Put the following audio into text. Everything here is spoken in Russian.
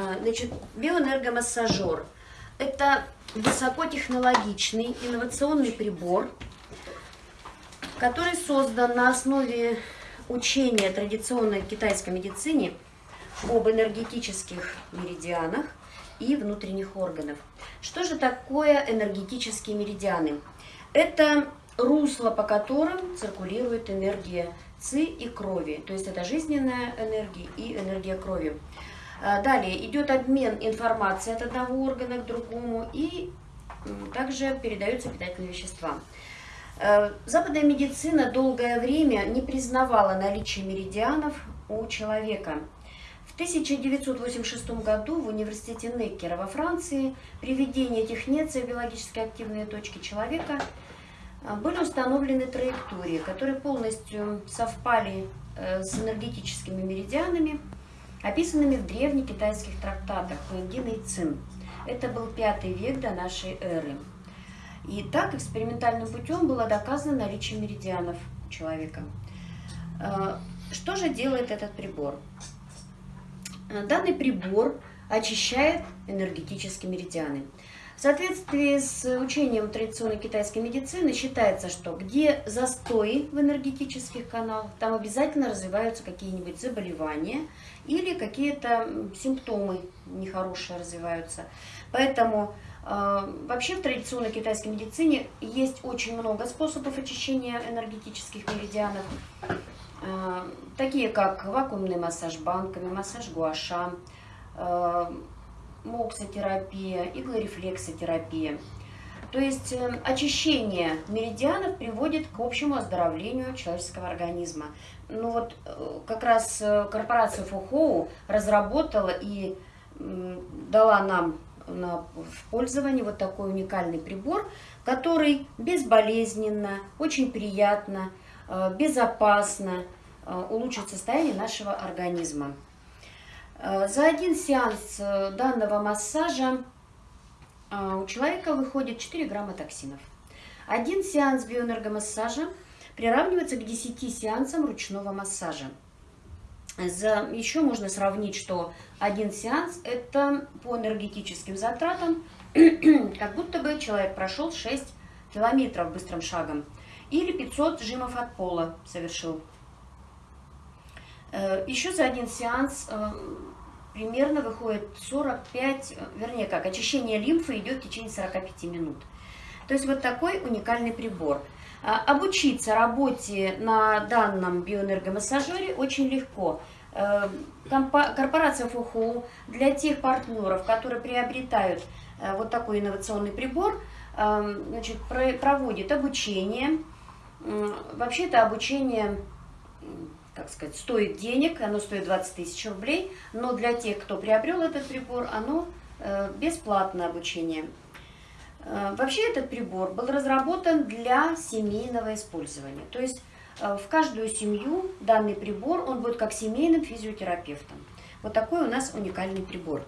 А, значит, биоэнергомассажер – это высокотехнологичный инновационный прибор, который создан на основе учения традиционной китайской медицине об энергетических меридианах и внутренних органов. Что же такое энергетические меридианы? Это русло, по которым циркулирует энергия ЦИ и крови, то есть это жизненная энергия и энергия крови. А, далее идет обмен информацией от одного органа к другому и также передаются питательные вещества. А, западная медицина долгое время не признавала наличие меридианов у человека. В 1986 году в университете Неккера во Франции при введении этих неций биологически активные точки человека а, были установлены траектории, которые полностью совпали э, с энергетическими меридианами, описанными в древних китайских трактатах Хуэнгина и Цин. Это был пятый век до нашей эры. И так экспериментальным путем было доказано наличие меридианов у человека. Э, что же делает этот прибор? Э, данный прибор очищает энергетические меридианы. В соответствии с учением традиционной китайской медицины считается, что где застои в энергетических каналах, там обязательно развиваются какие-нибудь заболевания или какие-то симптомы нехорошие развиваются. Поэтому э, вообще в традиционной китайской медицине есть очень много способов очищения энергетических меридианов, э, такие как вакуумный массаж банками, массаж гуаша, э, моксотерапия, иглорефлексотерапия. То есть э, очищение меридианов приводит к общему оздоровлению человеческого организма. Ну вот э, как раз э, корпорация Фухоу разработала и дала нам на, в пользование вот такой уникальный прибор, который безболезненно, очень приятно, безопасно улучшит состояние нашего организма. Э, за один сеанс э, данного массажа э, у человека выходит 4 грамма токсинов. Один сеанс биоэнергомассажа приравнивается к 10 сеансам ручного массажа. За, еще можно сравнить, что один сеанс это по энергетическим затратам, как будто бы человек прошел 6 километров быстрым шагом или 500 жимов от пола совершил. Э, Еще за один сеанс э, примерно выходит 45, э, вернее как, очищение лимфы идет в течение 45 минут. То есть вот такой уникальный прибор. Обучиться работе на данном биоэнергомассажере очень легко. Корпорация ФУХУ для тех партнеров, которые приобретают вот такой инновационный прибор, значит, проводит обучение. Вообще это обучение как сказать, стоит денег, оно стоит 20 тысяч рублей, но для тех, кто приобрел этот прибор, оно э, бесплатное обучение. Э, вообще этот прибор был разработан для семейного использования, то есть э, в каждую семью данный прибор, он будет как семейным физиотерапевтом. Вот такой у нас уникальный прибор.